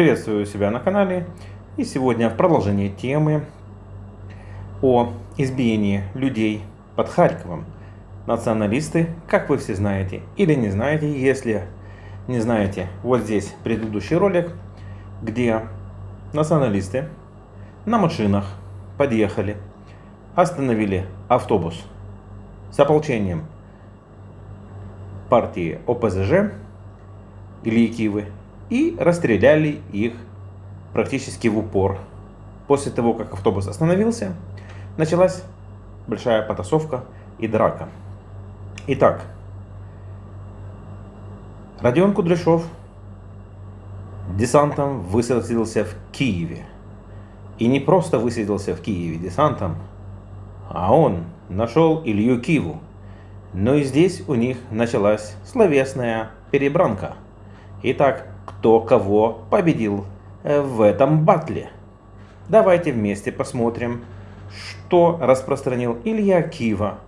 Приветствую себя на канале. И сегодня в продолжении темы о избиении людей под Харьковом. Националисты, как вы все знаете или не знаете, если не знаете, вот здесь предыдущий ролик, где националисты на машинах подъехали, остановили автобус с ополчением партии ОПЗЖ Ильи Кивы и расстреляли их практически в упор. После того, как автобус остановился, началась большая потасовка и драка. Итак, Родион Кудряшов десантом высадился в Киеве. И не просто высадился в Киеве десантом, а он нашел Илью Киву. Но и здесь у них началась словесная перебранка. Итак, кто кого победил э, в этом батле? Давайте вместе посмотрим, что распространил Илья Кива.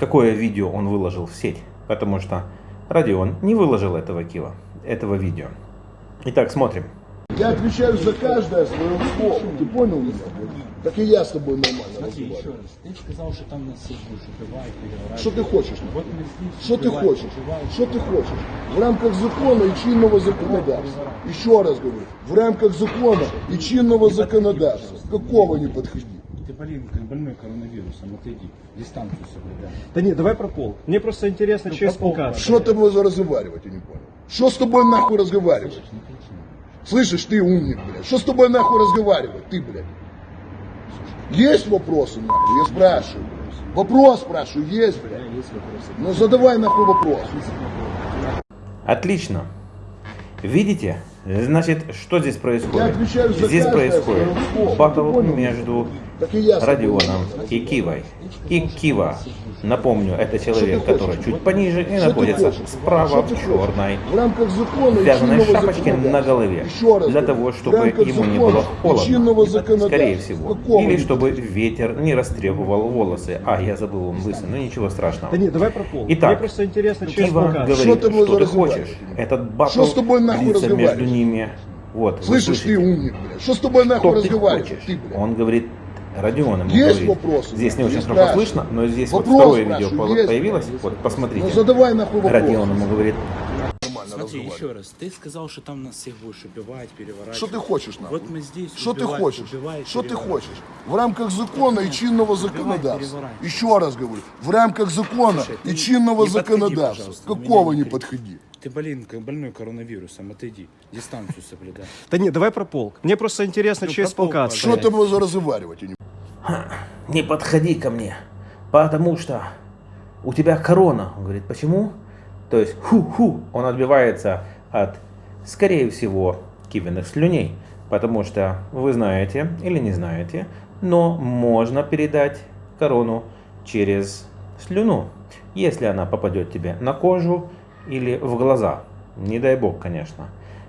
Какое видео он выложил в сеть. Потому что Родион не выложил этого Кива, этого видео. Итак, смотрим. Я отвечаю за каждое свое слово. Ты понял меня? Так и я с тобой нормально Смотри, еще разговариваю. раз. Ты сказал, что там нас всех будешь переворачивать. Что ты хочешь? Вот мы здесь Что ты хочешь? убиваем. Что ты хочешь? В рамках закона и чинного законодательства. Еще раз говорю, в рамках закона и чинного законодательства. Какого не подходи? Ты, как больной коронавирусом, отойди. Дистанцию соблюдай. Да нет, давай про полк. Мне просто интересно, Ну, через про полк, полка. Что ты можешь разговаривать, я не понял. Что с тобой нахуй разговаривать? Слышишь, ты умник, блядь. Что с тобой нахуй разговаривать, ты, блядь? Есть вопросы, нахуй? Я спрашиваю. Вопрос спрашиваю, есть, Да, блядь? есть вопросы. Ну задавай нахуй вопрос. Отлично. Видите? Значит, что здесь происходит? Я отвечаю за здесь происходит батл понял? между Родионом и Кивой. И Кива, напомню, это человек, который чуть пониже и находится справа в черной вязаной шапочке на голове. Для того, чтобы ему не было холодно. Скорее всего. Или чтобы ветер не растребовал волосы. А, я забыл, он лысый, но ничего страшного. Да нет, давай про полк. Итак, Мне просто интересно, через Кива говорит, Что что ты хочешь. Этот батл длится между ними. Вот, вы Слышишь, ты умник, блядь. Что с тобой нахуй Что ты блядь? Он говорит, Родион ему Есть говорит. вопросы? Здесь не очень Есть, хорошо слышно, но здесь вот Вопрос второе видео есть, появилось. Вот, посмотрите. Ну задавай нахуй вопрос. Родион ему говорит, Смотри, еще раз. Ты сказал, что там нас всех будешь убивать, переворачивать. Что ты хочешь, нахуй? Вот мы здесь Что ты хочешь? убивать, Что ты хочешь? В рамках закона и чинного законодательства. переворачивай. Еще раз говорю, в рамках закона Слушай, и чинного не подходи, на меня Какого не подходи? Ты, блин, как больной коронавирусом, отойди. Дистанцию соблюдай. Да нет, давай про полк. Мне просто интересно, Ну, полк, полка. Что ты можешь разговаривать? не подходи ко мне, потому что у тебя корона. Он говорит, почему? То есть, ху-ху, он отбивается от, скорее всего, кивенных слюней. Потому что вы знаете или не знаете, но можно передать корону через слюну, если она попадет тебе на кожу или в глаза. Не дай бог, конечно.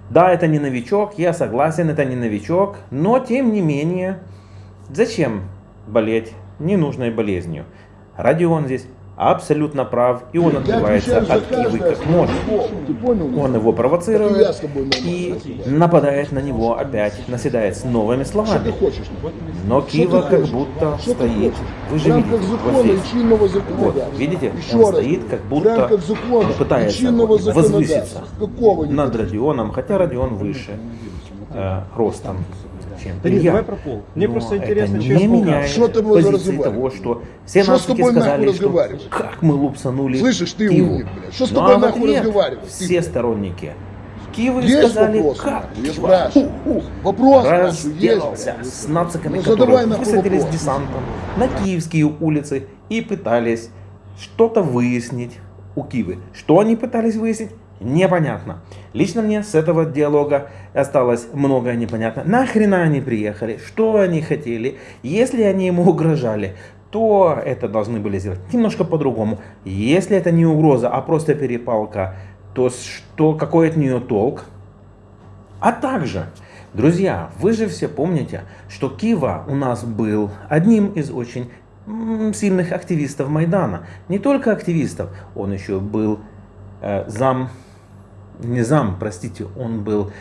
Да, это не новичок, я согласен, это не новичок, но тем не менее, зачем болеть ненужной болезнью? Родион здесь абсолютно прав, и он отбивается от Кивы как может. Он его провоцирует и нападает на него опять, наседает с новыми словами. Но Кива как будто стоит. Вы же видите, вот здесь. Вот, видите, он стоит, как будто пытается возвыситься над? Родионом, хотя Родион выше. Э, ростом, чем Да нет, давай про полк. Мне Но просто интересно, не через полка. меняет Что ты позиции того, что все Что с тобой сказали, что как мы лупсанули Слышишь, ты Киву. умник, блядь. Что с Ну, тобой а в нахуй ответ разговаривать? Ты, Все блядь. сторонники Киевы Есть сказали, вопросы? как? Я спрашиваю. ху-ху, Вопрос спрашиваю, есть, разделался блядь? с нациками, Ну, которые высадились вопрос. десантом на киевские улицы и пытались что-то выяснить у Кивы. Что они пытались выяснить? Непонятно. Лично мне с этого диалога осталось многое непонятно. Нахрена они приехали? Что они хотели? Если они ему угрожали, то это должны были сделать немножко по-другому. Если это не угроза, а просто перепалка, то что, какой от нее толк? А также, друзья, вы же все помните, что Кива у нас был одним из очень сильных активистов Майдана. Не только активистов, он еще был э, зам не зам, простите, он был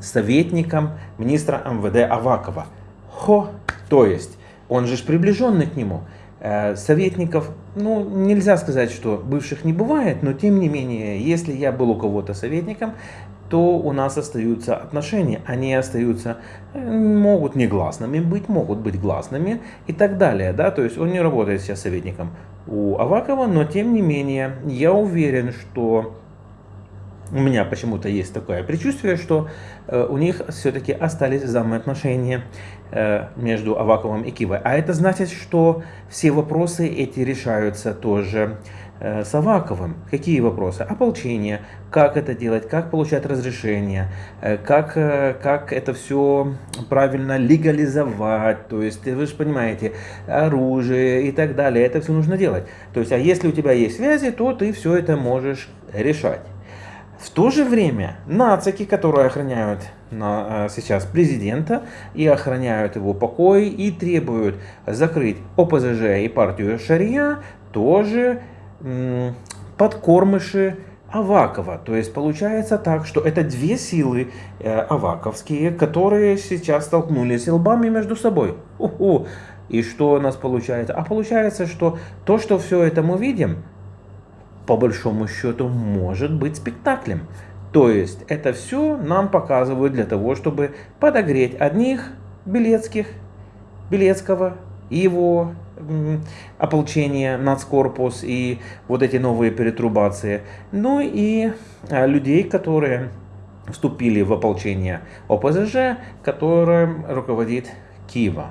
советником министра МВД Авакова. Хо, то есть, он же приближенный к нему. Э, советников, ну, нельзя сказать, что бывших не бывает, но тем не менее, если я был у кого-то советником, то у нас остаются отношения. Они остаются, э, могут негласными быть, могут быть гласными и так далее. Да? То есть он не работает сейчас советником у Авакова, но тем не менее, я уверен, что у меня почему-то есть такое предчувствие, что э, у них все-таки остались взаимоотношения э, между Аваковым и Кивой. А это значит, что все вопросы эти решаются тоже э, с Аваковым. Какие вопросы? Ополчение, как это делать, как получать разрешение, э, как, э, как это все правильно легализовать, то есть вы же понимаете, оружие и так далее, это все нужно делать. То есть, а если у тебя есть связи, то ты все это можешь решать. В то же время нацики, которые охраняют на, э, сейчас президента и охраняют его покой и требуют закрыть ОПЗЖ и партию Шария, тоже подкормыши Авакова. То есть получается так, что это две силы э, аваковские, которые сейчас столкнулись лбами между собой. У-ху. И что у нас получается? А получается, что то, что все это мы видим, по большому счету может быть спектаклем. То есть это все нам показывают для того, чтобы подогреть одних Белецких, Белецкого и его ополчение, нацкорпус и вот эти новые перетрубации. Ну и а, людей, которые вступили в ополчение ОПЗЖ, которым руководит Киева.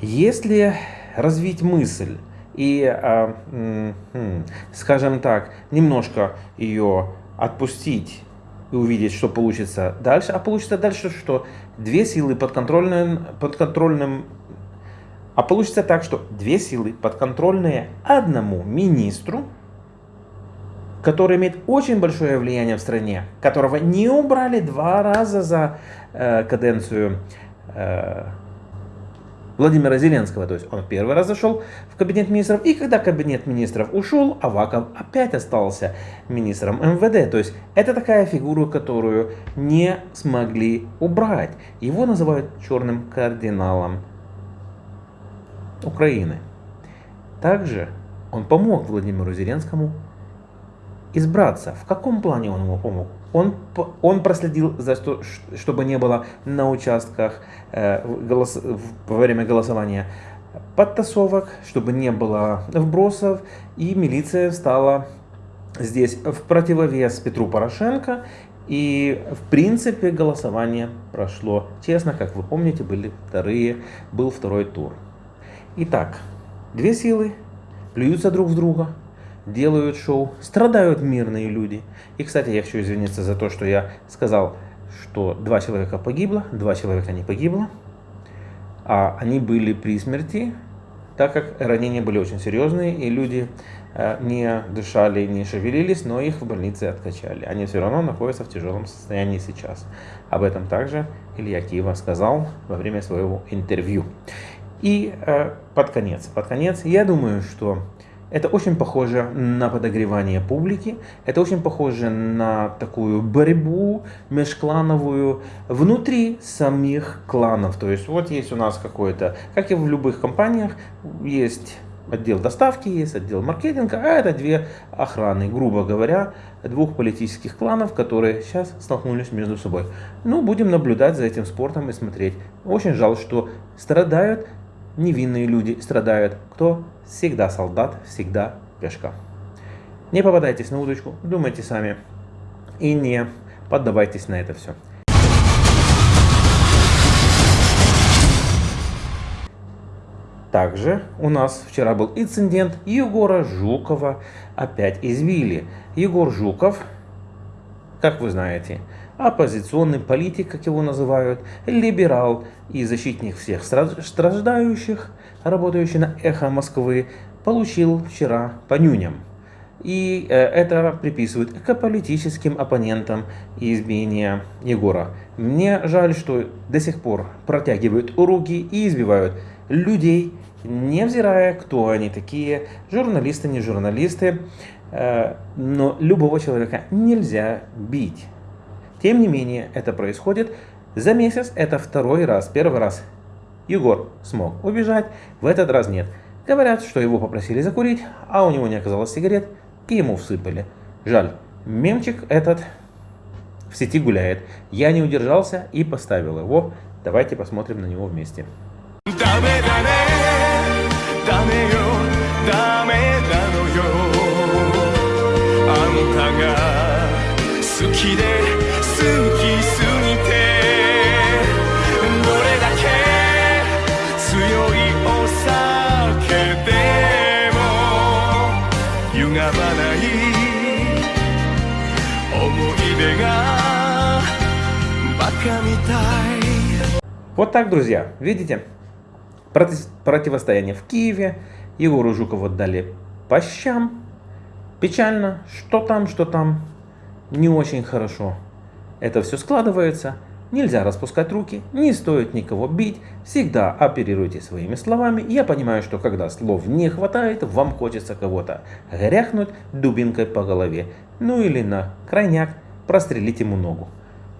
Если развить мысль и, а, скажем так, немножко ее отпустить и увидеть, что получится дальше. А получится дальше, что две силы подконтрольным, подконтрольным а получится так, что две силы подконтрольные одному министру, который имеет очень большое влияние в стране, которого не убрали два раза за э, каденцию э, Владимира Зеленского. То есть он первый раз зашел в кабинет министров, и когда кабинет министров ушел, Аваков опять остался министром МВД. То есть это такая фигура, которую не смогли убрать. Его называют черным кардиналом Украины. Также он помог Владимиру Зеленскому избраться. В каком плане он ему помог? Он, он проследил, за что, чтобы не было на участках э, голос, во время голосования подтасовок, чтобы не было вбросов, и милиция стала здесь в противовес Петру Порошенко, и в принципе голосование прошло честно, как вы помните, были вторые, был второй тур. Итак, две силы плюются друг в друга, делают шоу, страдают мирные люди. И, кстати, я хочу извиниться за то, что я сказал, что два человека погибло, два человека не погибло, а они были при смерти, так как ранения были очень серьезные, и люди э, не дышали, не шевелились, но их в больнице откачали. Они все равно находятся в тяжелом состоянии сейчас. Об этом также Илья Киева сказал во время своего интервью. И э, под конец, под конец, я думаю, что это очень похоже на подогревание публики, это очень похоже на такую борьбу межклановую внутри самих кланов. То есть вот есть у нас какой-то, как и в любых компаниях, есть отдел доставки, есть отдел маркетинга, а это две охраны, грубо говоря, двух политических кланов, которые сейчас столкнулись между собой. Ну, будем наблюдать за этим спортом и смотреть. Очень жаль, что страдают невинные люди страдают. Кто? Всегда солдат, всегда пешка. Не попадайтесь на удочку, думайте сами и не поддавайтесь на это все. Также у нас вчера был инцидент Егора Жукова опять извили. Егор Жуков, как вы знаете, оппозиционный политик, как его называют, либерал и защитник всех страждающих, работающий на «Эхо Москвы», получил вчера по нюням. И э, это приписывают к политическим оппонентам избиения Егора. Мне жаль, что до сих пор протягивают руки и избивают людей, невзирая, кто они такие, журналисты, не журналисты. Э, но любого человека нельзя бить. Тем не менее, это происходит за месяц. Это второй раз. Первый раз Егор смог убежать, в этот раз нет. Говорят, что его попросили закурить, а у него не оказалось сигарет, и ему всыпали. Жаль, мемчик этот в сети гуляет. Я не удержался и поставил его. Давайте посмотрим на него вместе. Да, да. Вот так, друзья, видите? Проти- Противостояние в Киеве. Егору Жукову дали по щам. Печально. Что там, что там. Не очень хорошо. Это все складывается. Нельзя распускать руки, не стоит никого бить, всегда оперируйте своими словами. Я понимаю, что когда слов не хватает, вам хочется кого-то гряхнуть дубинкой по голове. Ну или на крайняк прострелить ему ногу.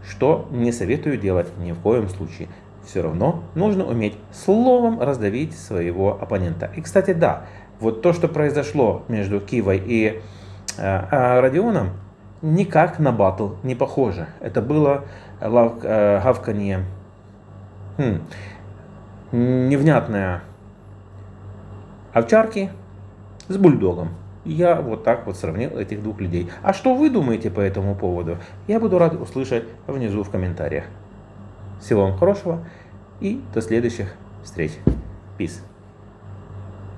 Что не советую делать ни в коем случае. Все равно нужно уметь словом раздавить своего оппонента. И кстати, да, вот то, что произошло между Кивой и э, э, Родионом, никак на батл не похоже. Это было лав, э, гавканье, хм, невнятное овчарки с бульдогом. Я вот так вот сравнил этих двух людей. А что вы думаете по этому поводу? Я буду рад услышать внизу в комментариях. Всего вам хорошего и до следующих встреч. Peace.